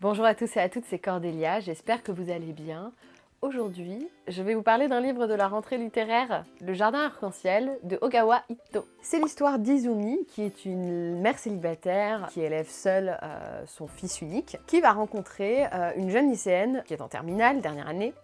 Bonjour à tous et à toutes, c'est Cordélia, j'espère que vous allez bien. Aujourd'hui, je vais vous parler d'un livre de la rentrée littéraire, Le Jardin Arc-en-Ciel de Ogawa Ito. C'est l'histoire d'Izumi, qui est une mère célibataire qui élève seule euh, son fils unique, qui va rencontrer euh, une jeune lycéenne qui est en terminale, dernière année,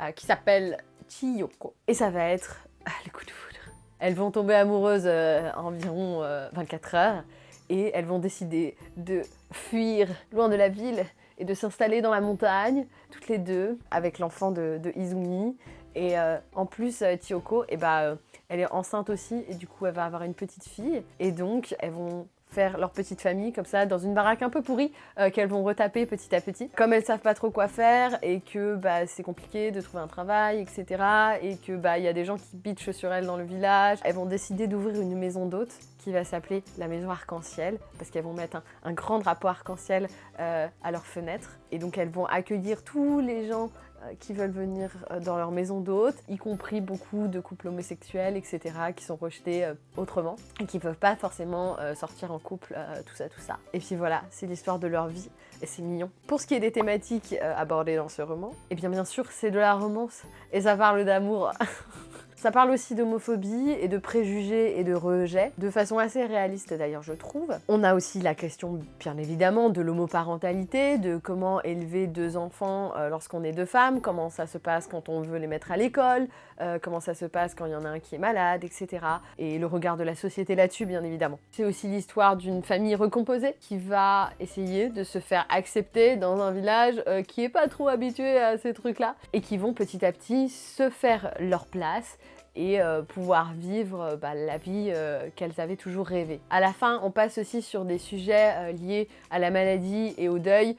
euh, qui s'appelle Chiyoko. Et ça va être le coup de foudre. Elles vont tomber amoureuses environ 24 heures et elles vont décider de fuir loin de la ville et de s'installer dans la montagne, toutes les deux, avec l'enfant de, Izumi. Et euh, en plus, euh, Tiyoko, eh ben, euh, elle est enceinte aussi, et du coup, elle va avoir une petite fille. Et donc, elles vont faire leur petite famille comme ça dans une baraque un peu pourrie qu'elles vont retaper petit à petit. Comme elles savent pas trop quoi faire et que bah, c'est compliqué de trouver un travail, etc. Et que bah il y a des gens qui bitchent sur elles dans le village, elles vont décider d'ouvrir une maison d'hôtes qui va s'appeler la maison arc-en-ciel parce qu'elles vont mettre un, grand drapeau arc-en-ciel euh, à leurs fenêtres et donc elles vont accueillir tous les gens euh, qui veulent venir euh, dans leur maison d'hôtes, y compris beaucoup de couples homosexuels, etc., qui sont rejetés autrement et qui peuvent pas forcément sortir en couple, tout ça, tout ça. Et puis voilà, c'est l'histoire de leur vie et c'est mignon. Pour ce qui est des thématiques abordées dans ce roman, et eh bien bien sûr c'est de la romance et ça parle d'amour Ça parle aussi d'homophobie et de préjugés et de rejet, de façon assez réaliste d'ailleurs je trouve. On a aussi la question bien évidemment de l'homoparentalité, de comment élever deux enfants euh, lorsqu'on est deux femmes, comment ça se passe quand on veut les mettre à l'école, euh, comment ça se passe quand il y en a un qui est malade, etc. Et le regard de la société là-dessus bien évidemment. C'est aussi l'histoire d'une famille recomposée qui va essayer de se faire accepter dans un village euh, qui est pas trop habitué à ces trucs-là et qui vont petit à petit se faire leur place et euh, pouvoir vivre euh, bah, la vie euh, qu'elles avaient toujours rêvé. À la fin, on passe aussi sur des sujets liés à la maladie et au deuil.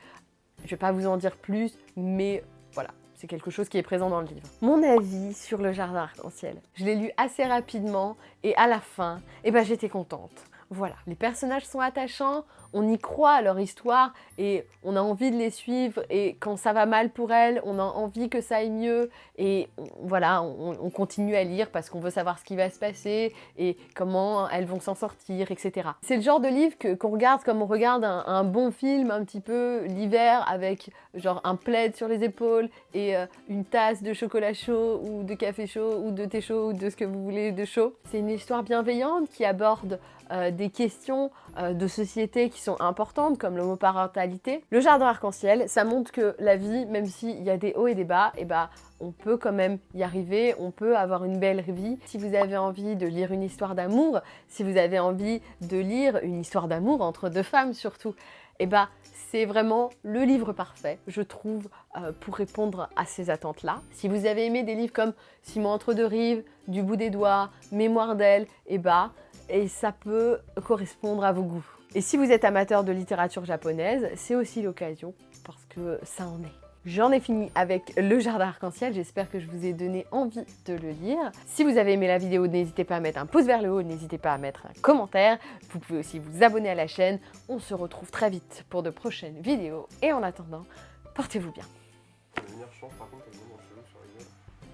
Je vais pas vous en dire plus, mais voilà, c'est quelque chose qui est présent dans le livre. Mon avis sur le jardin arc-en-ciel. Je l'ai lu assez rapidement et à la fin, eh ben, j'étais contente. Voilà, les personnages sont attachants, on y croit à leur histoire et on a envie de les suivre et quand ça va mal pour elles, on a envie que ça aille mieux et voilà, on, continue à lire parce qu'on veut savoir ce qui va se passer et comment elles vont s'en sortir, etc. C'est le genre de livre qu'on regarde comme on regarde un, bon film un petit peu l'hiver avec genre un plaid sur les épaules et euh, une tasse de chocolat chaud ou de café chaud ou de thé chaud ou de ce que vous voulez de chaud. C'est une histoire bienveillante qui aborde euh, des questions euh, de société qui sont importantes, comme l'homoparentalité. Le jardin arc-en-ciel, ça montre que la vie, même s'il y a des hauts et des bas, et eh bah, on peut quand même y arriver, on peut avoir une belle vie. Si vous avez envie de lire une histoire d'amour, si vous avez envie de lire une histoire d'amour entre deux femmes surtout, et eh bah c'est vraiment le livre parfait, je trouve, euh, pour répondre à ces attentes-là. Si vous avez aimé des livres comme Simon entre deux rives, Du bout des doigts, Mémoire d'elle, et eh bah et ça peut correspondre à vos goûts. Et si vous êtes amateur de littérature japonaise, c'est aussi l'occasion parce que ça en est. J'en ai fini avec Le Jardin Arc-en-Ciel, j'espère que je vous ai donné envie de le lire. Si vous avez aimé la vidéo, n'hésitez pas à mettre un pouce vers le haut, n'hésitez pas à mettre un commentaire. Vous pouvez aussi vous abonner à la chaîne. On se retrouve très vite pour de prochaines vidéos. Et en attendant, portez-vous bien.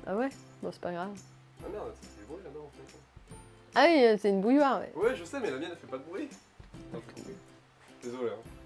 Ah ouais? Bon, c'est pas grave. Ah merde, ah oui, c'est une bouilloire, ouais. Ouais, je sais, mais la mienne, elle fait pas de bruit. Désolé, hein.